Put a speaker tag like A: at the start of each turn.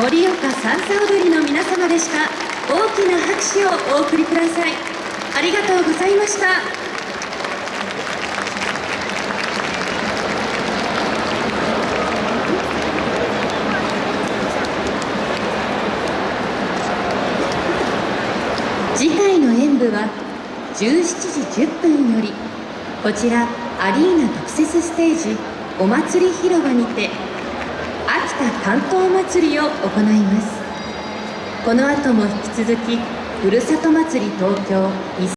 A: 盛岡三叉踊りの皆様でした。大きな拍手をお送りください。ありがとうございました。次回の演舞は17時10分よりこちらアリーナ特設ステージお祭り広場にて秋田関東祭りを行います。この後も引き続きふるさと祭り東京